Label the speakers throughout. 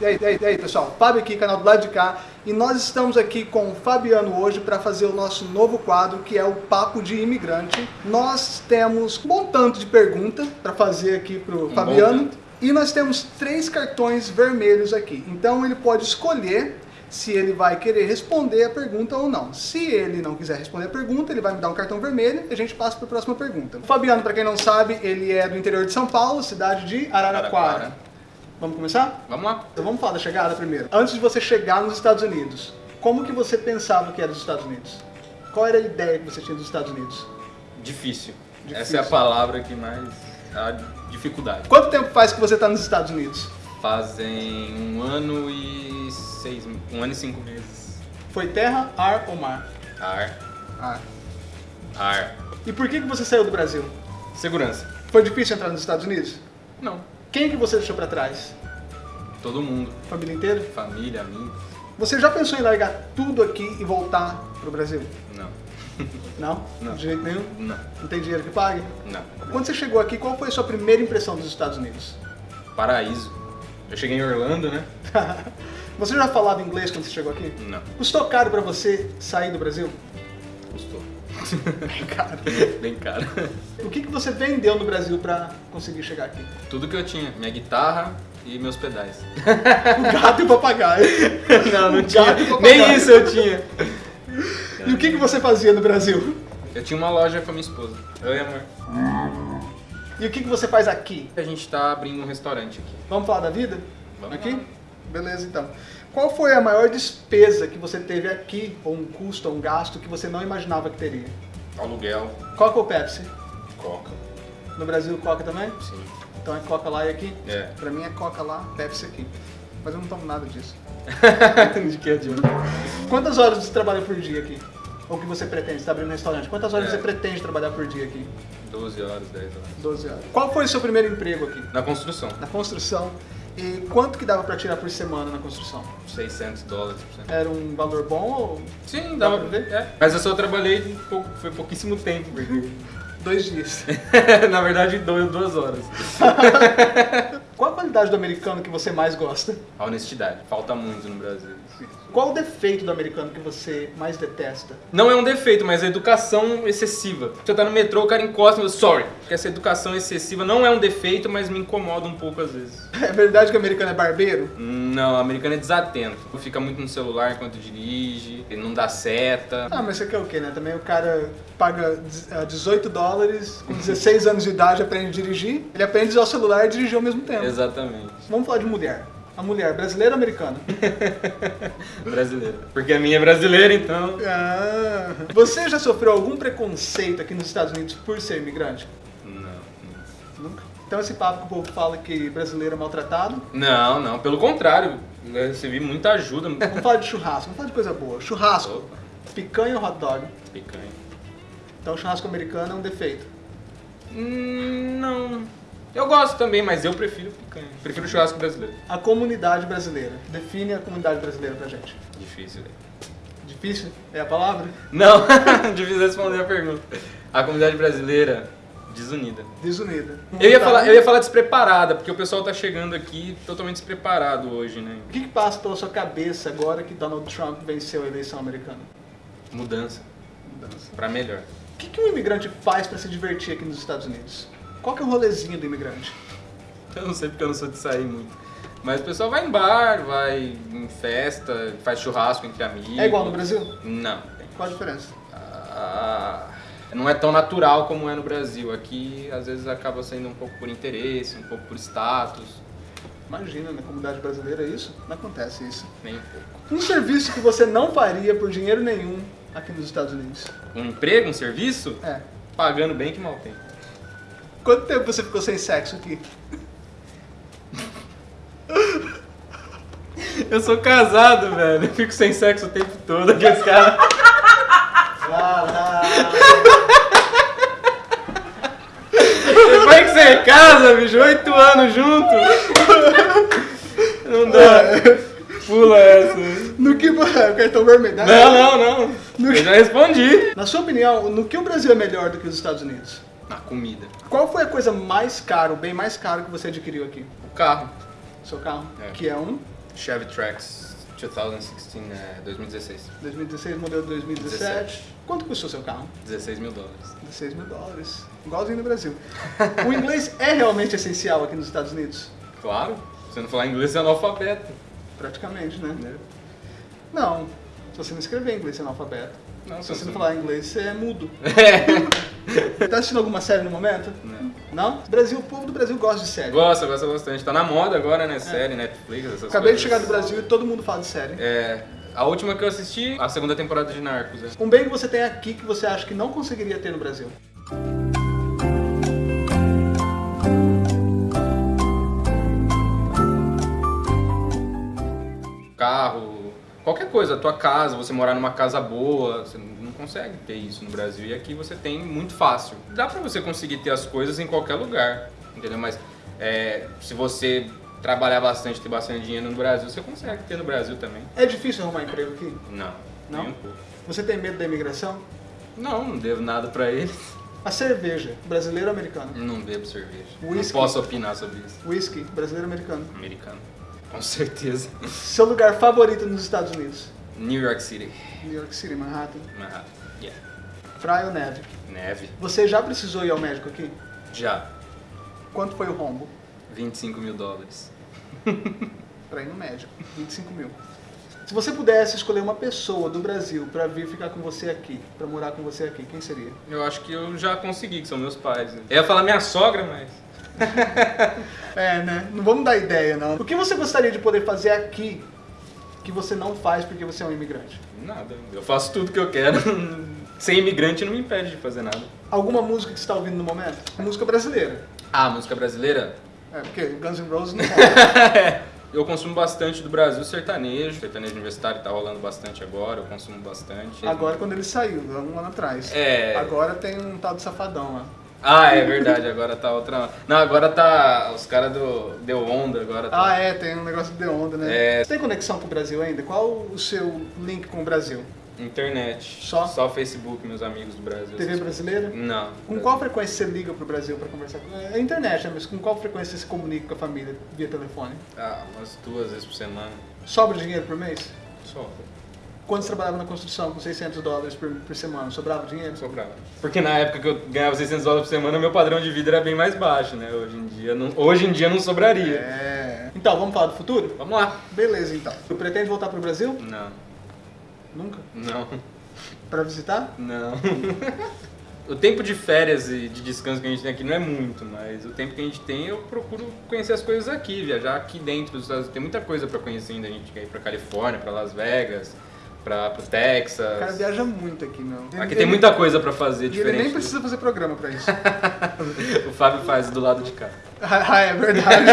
Speaker 1: E aí, e aí, e aí, pessoal, Fábio aqui, canal do lado de cá, e nós estamos aqui com o Fabiano hoje para fazer o nosso novo quadro, que é o Papo de Imigrante. Nós temos um bom tanto de pergunta para fazer aqui para o
Speaker 2: Um
Speaker 1: Fabiano, e nós temos três cartões vermelhos aqui. Então ele pode escolher se ele vai querer responder a pergunta ou não. Se ele não quiser responder a pergunta, ele vai me dar um cartão vermelho e a gente passa para a próxima pergunta. O Fabiano, para quem não sabe, ele é do interior de São Paulo, cidade de Araraquara.
Speaker 2: Araraquara.
Speaker 1: Vamos começar?
Speaker 2: Vamos lá.
Speaker 1: Então vamos falar da chegada primeiro. Antes de você chegar nos Estados Unidos, como que você pensava que era os Estados Unidos? Qual era a ideia que você tinha dos Estados Unidos?
Speaker 2: Difícil.
Speaker 1: Difícil.
Speaker 2: Essa é a palavra que mais... A dificuldade.
Speaker 1: Quanto tempo faz que você está nos Estados Unidos?
Speaker 2: Fazem um ano e seis... Um ano e cinco meses.
Speaker 1: Foi terra, ar ou mar?
Speaker 2: Ar.
Speaker 1: Ar.
Speaker 2: Ar.
Speaker 1: E por que, que você saiu do Brasil?
Speaker 2: Segurança.
Speaker 1: Foi difícil entrar nos Estados Unidos?
Speaker 2: Não.
Speaker 1: Quem que você deixou para trás?
Speaker 2: Todo mundo.
Speaker 1: Família inteira?
Speaker 2: Família, amigos.
Speaker 1: Você já pensou em largar tudo aqui e voltar pro Brasil?
Speaker 2: Não.
Speaker 1: Não?
Speaker 2: Não.
Speaker 1: De jeito nenhum?
Speaker 2: Não.
Speaker 1: Não tem dinheiro que pague?
Speaker 2: Não.
Speaker 1: Quando você chegou aqui, qual foi a sua primeira impressão dos Estados Unidos?
Speaker 2: Paraíso. Eu cheguei em Orlando, né?
Speaker 1: Você já falava inglês quando você chegou aqui?
Speaker 2: Não.
Speaker 1: Custou caro pra você sair do Brasil?
Speaker 2: Custou.
Speaker 1: Caro.
Speaker 2: Bem caro.
Speaker 1: O que, que você vendeu no Brasil pra conseguir chegar aqui?
Speaker 2: Tudo que eu tinha. Minha guitarra e meus pedais.
Speaker 1: O gato e o papagaio.
Speaker 2: não, não
Speaker 1: O
Speaker 2: tinha. Nem isso eu tinha.
Speaker 1: E o que, que você fazia no Brasil?
Speaker 2: Eu tinha uma loja com a minha esposa. Oi, amor.
Speaker 1: E o que, que você faz aqui?
Speaker 2: A gente tá abrindo um restaurante aqui.
Speaker 1: Vamos falar da vida?
Speaker 2: Vamos
Speaker 1: aqui?
Speaker 2: lá.
Speaker 1: Beleza, então. Qual foi a maior despesa que você teve aqui, ou um custo, ou um gasto que você não imaginava que teria?
Speaker 2: Aluguel,
Speaker 1: Coca ou Pepsi?
Speaker 2: coca.
Speaker 1: No Brasil, Coca também?
Speaker 2: Sim.
Speaker 1: Então é Coca lá e aqui?
Speaker 2: É.
Speaker 1: Pra mim é Coca lá, Pepsi aqui. Mas eu não tomo nada disso.
Speaker 2: De que adianta?
Speaker 1: Quantas horas você trabalha por dia aqui? Ou que você pretende? Você tá abrindo um restaurante. Quantas horas
Speaker 2: É.
Speaker 1: você pretende trabalhar por dia aqui?
Speaker 2: 12 horas, 10 horas.
Speaker 1: 12 horas. Qual foi o seu primeiro emprego aqui?
Speaker 2: Na construção,
Speaker 1: Na construção. E quanto que dava pra tirar por semana na construção?
Speaker 2: 600 dólares por cento.
Speaker 1: Era um valor bom ou
Speaker 2: Sim,
Speaker 1: Dá
Speaker 2: dava
Speaker 1: pra ver?
Speaker 2: É. Mas eu só trabalhei pouco, foi pouquíssimo tempo, porque...
Speaker 1: dois dias?
Speaker 2: Na verdade, dois, duas horas.
Speaker 1: Qual a qualidade do americano que você mais gosta?
Speaker 2: A honestidade, falta muito no Brasil.
Speaker 1: Qual o defeito do americano que você mais detesta?
Speaker 2: Não é um defeito, mas a educação excessiva. Você tá no metrô, o cara encosta e sorry. Porque essa educação excessiva não é um defeito, mas me incomoda um pouco às vezes.
Speaker 1: É verdade que o americano é barbeiro?
Speaker 2: Não, o americano é desatento. Fica muito no celular enquanto dirige, ele não dá seta.
Speaker 1: Ah, mas você quer o quê, né? Também o cara paga dez- ah, 18 dólares, com 16 anos de idade aprende a dirigir, ele aprende a usar o celular e dirigir ao mesmo tempo.
Speaker 2: Exatamente.
Speaker 1: Vamos falar de mulher. A mulher, brasileira ou americana?
Speaker 2: Brasileira. Porque a minha é brasileira, então.
Speaker 1: Ah, você já sofreu algum preconceito aqui nos Estados Unidos por ser imigrante?
Speaker 2: Não.
Speaker 1: Nunca. Então esse papo que o povo fala que brasileiro é maltratado.
Speaker 2: Não, não. Pelo contrário, eu recebi muita ajuda.
Speaker 1: Vamos falar de churrasco, vamos falar de coisa boa. Churrasco,
Speaker 2: Opa,
Speaker 1: picanha ou hot dog?
Speaker 2: picanha.
Speaker 1: Então churrasco americano é um defeito.
Speaker 2: Hum, não. Eu gosto também, mas eu prefiro picanha. Prefiro churrasco brasileiro.
Speaker 1: A comunidade brasileira. Define a comunidade brasileira pra gente.
Speaker 2: Difícil, velho.
Speaker 1: Difícil? É a palavra?
Speaker 2: Não, difícil responder a pergunta. A comunidade brasileira, desunida.
Speaker 1: Desunida.
Speaker 2: Eu ia, falar, eu ia falar despreparada, porque o pessoal tá chegando aqui totalmente despreparado hoje, né?
Speaker 1: O que, que passa pela sua cabeça agora que Donald Trump venceu a eleição americana?
Speaker 2: Mudança,
Speaker 1: Mudança.
Speaker 2: pra melhor.
Speaker 1: O que, que um imigrante faz pra se divertir aqui nos Estados Unidos? Qual que é o rolezinho do imigrante?
Speaker 2: Eu não sei porque eu não sou de sair muito. Mas o pessoal vai em bar, vai em festa, faz churrasco entre amigos.
Speaker 1: É igual no Brasil?
Speaker 2: Não.
Speaker 1: Qual a diferença?
Speaker 2: Ah, não é tão natural como é no Brasil. Aqui, às vezes, acaba sendo um pouco por interesse, um pouco por status,
Speaker 1: Imagina, na comunidade brasileira isso? Não acontece isso.
Speaker 2: nem um pouco.
Speaker 1: Um serviço que você não faria por dinheiro nenhum aqui nos Estados Unidos.
Speaker 2: Um emprego, um serviço,
Speaker 1: É.
Speaker 2: pagando bem que mal tem.
Speaker 1: Quanto tempo você ficou sem sexo aqui?
Speaker 2: Eu sou casado, velho. Eu fico sem sexo o tempo todo. Aqueles caras. Depois que você casa, bicho, oito anos junto. Não dá. Pula essa.
Speaker 1: No que. Cartão vermelho. né?
Speaker 2: Não, não, não. Eu já respondi.
Speaker 1: Na sua opinião, no que o Brasil é melhor do que os Estados Unidos?
Speaker 2: Na comida.
Speaker 1: Qual foi a coisa mais cara, o bem mais caro que você adquiriu aqui?
Speaker 2: O carro.
Speaker 1: Seu carro?
Speaker 2: É.
Speaker 1: Que é um
Speaker 2: Chevy Trax 2016, é, 2016.
Speaker 1: 2016, modelo 2017.
Speaker 2: 17.
Speaker 1: Quanto custou seu carro?
Speaker 2: 16 mil dólares.
Speaker 1: 16 mil dólares. Igualzinho no Brasil. o inglês é realmente essencial aqui nos Estados Unidos?
Speaker 2: Claro, se você não falar inglês, é analfabeto.
Speaker 1: Praticamente, né? Não. Se você não escrever inglês, é analfabeto.
Speaker 2: Não,
Speaker 1: Se você não falar inglês, você é mudo.
Speaker 2: É.
Speaker 1: Tá assistindo alguma série no momento?
Speaker 2: Não.
Speaker 1: Não? Brasil, o povo do Brasil gosta de série.
Speaker 2: Gosta, gosta bastante. Tá na moda agora, né? Série, Netflix, essas
Speaker 1: É. Acabei de
Speaker 2: coisas.
Speaker 1: chegar do Brasil e todo mundo fala de série.
Speaker 2: É, a última que eu assisti, a segunda temporada de Narcos. É.
Speaker 1: Um bem que você tem aqui que você acha que não conseguiria ter no Brasil.
Speaker 2: Coisa, a tua casa, você morar numa casa boa, você não consegue ter isso no Brasil. E aqui você tem muito fácil. Dá pra você conseguir ter as coisas em qualquer lugar, entendeu? Mas é, se você trabalhar bastante, ter bastante dinheiro no Brasil, você consegue ter no Brasil também.
Speaker 1: É difícil arrumar emprego aqui?
Speaker 2: Não,
Speaker 1: Não?
Speaker 2: um.
Speaker 1: Você tem medo da imigração?
Speaker 2: Não, não devo nada pra eles.
Speaker 1: A cerveja, brasileiro ou americano?
Speaker 2: Não bebo cerveja.
Speaker 1: Whisky.
Speaker 2: Não posso opinar sobre isso.
Speaker 1: Whisky, brasileiro ou americano?
Speaker 2: Americano. Com certeza.
Speaker 1: Seu lugar favorito nos Estados Unidos?
Speaker 2: New York City.
Speaker 1: New York City, Manhattan.
Speaker 2: Manhattan. Yeah.
Speaker 1: Praia ou neve?
Speaker 2: Neve.
Speaker 1: Você já precisou ir ao médico aqui?
Speaker 2: Já.
Speaker 1: Quanto foi o rombo
Speaker 2: 25 mil dólares.
Speaker 1: pra ir no médico? 25 mil. Se você pudesse escolher uma pessoa do Brasil pra vir ficar com você aqui, pra morar com você aqui, quem seria?
Speaker 2: Eu acho que eu já consegui, que são meus pais. Né? Eu ia falar minha sogra, mas.
Speaker 1: É, né? Não vamos dar ideia, não. O que você gostaria de poder fazer aqui que você não faz porque você é um imigrante?
Speaker 2: Nada. Eu faço tudo que eu quero. Ser imigrante não me impede de fazer nada.
Speaker 1: Alguma música que você está ouvindo no momento? Música brasileira.
Speaker 2: Ah, música brasileira?
Speaker 1: É, porque Guns N' Roses não rola.
Speaker 2: Eu consumo bastante do Brasil sertanejo. Sertanejo universitário tá rolando bastante agora, eu consumo bastante.
Speaker 1: Agora quando ele saiu, há um ano atrás.
Speaker 2: É.
Speaker 1: Agora tem um tal de safadão lá.
Speaker 2: Ah, é verdade, agora tá outra. Não, agora tá. Os caras do. Deu onda agora. Tá...
Speaker 1: Ah, é, tem um negócio de onda, né?
Speaker 2: É.
Speaker 1: Você tem conexão com o Brasil ainda? Qual o seu link com o Brasil?
Speaker 2: Internet.
Speaker 1: Só?
Speaker 2: Só Facebook, meus amigos do Brasil.
Speaker 1: TV brasileira?
Speaker 2: Não.
Speaker 1: Com qual frequência você liga pro Brasil pra conversar É a internet, né? Mas com qual frequência você se comunica com a família via telefone?
Speaker 2: Ah, umas duas vezes por semana.
Speaker 1: Sobra dinheiro por mês?
Speaker 2: Só.
Speaker 1: Quando você trabalhava na construção com 600 dólares por, por semana, sobrava dinheiro?
Speaker 2: Sobrava. Porque na época que eu ganhava 600 dólares por semana, meu padrão de vida era bem mais baixo, né? Hoje em dia não, hoje em dia não sobraria.
Speaker 1: É. Então, vamos falar do futuro?
Speaker 2: Vamos lá.
Speaker 1: Beleza, então. Você pretende voltar pro Brasil?
Speaker 2: Não,
Speaker 1: Nunca?
Speaker 2: não,
Speaker 1: Pra visitar?
Speaker 2: não. O tempo de férias e de descanso que a gente tem aqui não é muito, mas o tempo que a gente tem eu procuro conhecer as coisas aqui, viajar aqui dentro dos Estados Unidos. Tem muita coisa pra conhecer ainda, a gente quer ir pra Califórnia, pra Las Vegas, pra, pro
Speaker 1: O cara
Speaker 2: Texas.
Speaker 1: viaja muito aqui, meu.
Speaker 2: Aqui
Speaker 1: Ele-
Speaker 2: tem muita coisa pra fazer
Speaker 1: E ele
Speaker 2: diferente.
Speaker 1: nem precisa fazer programa pra isso.
Speaker 2: O Fábio faz do lado de cá.
Speaker 1: ah, é verdade.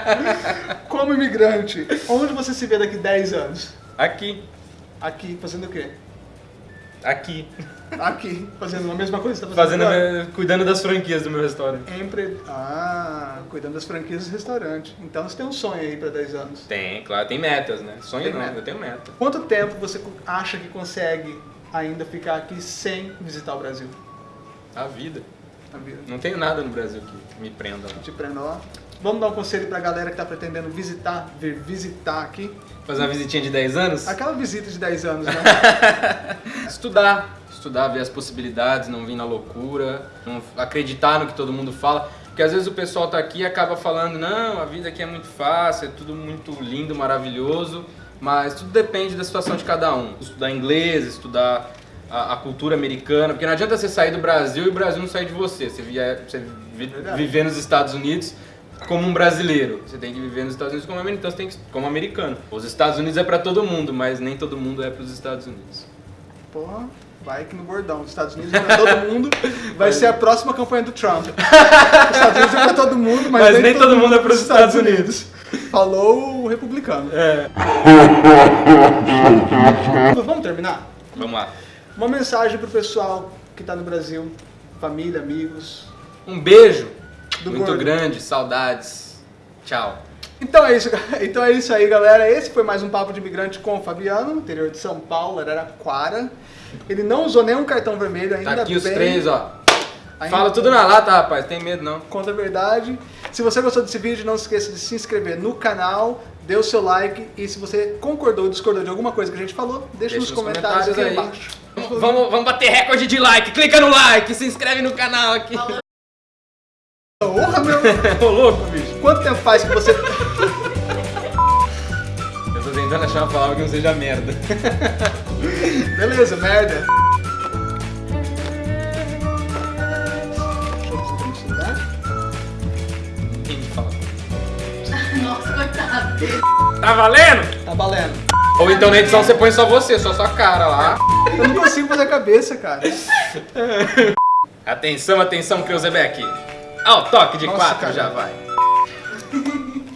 Speaker 1: Como imigrante, onde você se vê daqui 10 anos?
Speaker 2: Aqui,
Speaker 1: Aqui, fazendo o quê?
Speaker 2: Aqui.
Speaker 1: Aqui, fazendo a mesma coisa que você tá
Speaker 2: Fazendo,
Speaker 1: fazendo
Speaker 2: minha- cuidando das franquias do meu restaurante.
Speaker 1: Empre... Ah, cuidando das franquias do restaurante. Então você tem um sonho aí pra 10 anos.
Speaker 2: Tem, claro, tem metas, né? Sonho
Speaker 1: Tem
Speaker 2: não,
Speaker 1: meta.
Speaker 2: eu tenho meta.
Speaker 1: Quanto tempo você acha que consegue ainda ficar aqui sem visitar o Brasil?
Speaker 2: A vida.
Speaker 1: Na vida.
Speaker 2: Não tenho nada no Brasil que me prenda lá.
Speaker 1: Te prenda lá. Vamos dar um conselho pra galera que tá pretendendo visitar, vir visitar aqui.
Speaker 2: Fazer uma visitinha de 10 anos?
Speaker 1: Aquela visita de 10 anos, né?
Speaker 2: Estudar. Estudar, ver as possibilidades, não vir na loucura, não acreditar no que todo mundo fala. Porque às vezes o pessoal tá aqui e acaba falando, não, a vida aqui é muito fácil, é tudo muito lindo, maravilhoso, mas tudo depende da situação de cada um. Estudar inglês, estudar a, a cultura americana, porque não adianta você sair do Brasil e o Brasil não sair de você. Você, vier, você viver nos Estados Unidos como um brasileiro. Você tem que viver nos Estados Unidos como americano, então você tem que, como americano. Os Estados Unidos é para todo mundo, mas nem todo mundo é para os Estados Unidos.
Speaker 1: Porra, vai que no bordão. Os Estados Unidos é pra todo mundo. Vai ser a próxima campanha do Trump. Os Estados Unidos é pra todo mundo, mas,
Speaker 2: Mas nem todo mundo é pros Estados
Speaker 1: Falou o republicano.
Speaker 2: É.
Speaker 1: Vamos terminar?
Speaker 2: Vamos lá.
Speaker 1: Uma mensagem pro pessoal que tá no Brasil, família, amigos.
Speaker 2: Um beijo
Speaker 1: Do
Speaker 2: muito
Speaker 1: gordo.
Speaker 2: grande, saudades. Tchau.
Speaker 1: Então é, isso, então é isso aí, galera. Esse foi mais um Papo de Imigrante com o Fabiano, interior de São Paulo, Araraquara. Ele não usou nenhum cartão vermelho ainda
Speaker 2: Tá aqui os
Speaker 1: bem.
Speaker 2: três, ó.
Speaker 1: Ainda
Speaker 2: Fala tudo na lata, rapaz. Tem medo não.
Speaker 1: Conta a verdade. Se você gostou desse vídeo, não se esqueça de se inscrever no canal, dê o seu like e se você concordou ou discordou de alguma coisa que a gente falou, deixa,
Speaker 2: Deixa
Speaker 1: nos
Speaker 2: nos
Speaker 1: comentários,
Speaker 2: comentários
Speaker 1: aqui
Speaker 2: aí.
Speaker 1: embaixo.
Speaker 2: Vamos, vamos bater recorde de like. Clica no like, se inscreve no canal aqui.
Speaker 1: Porra, meu!
Speaker 2: Ô louco, bicho.
Speaker 1: Quanto tempo faz que você...
Speaker 2: Eu tô tentando achar uma palavra que não seja merda.
Speaker 1: Beleza, merda. Deixa eu ver se eu tenho celular.
Speaker 2: Ninguém me fala.
Speaker 3: Nossa, coitado.
Speaker 2: Tá valendo?
Speaker 1: Tá valendo.
Speaker 2: Ou então na edição você põe só você, só sua cara lá.
Speaker 1: Eu não consigo fazer a cabeça, cara.
Speaker 2: Atenção, atenção, Creuzebeck. Ao toque de
Speaker 1: Nossa,
Speaker 2: quatro
Speaker 1: cara.
Speaker 2: já vai.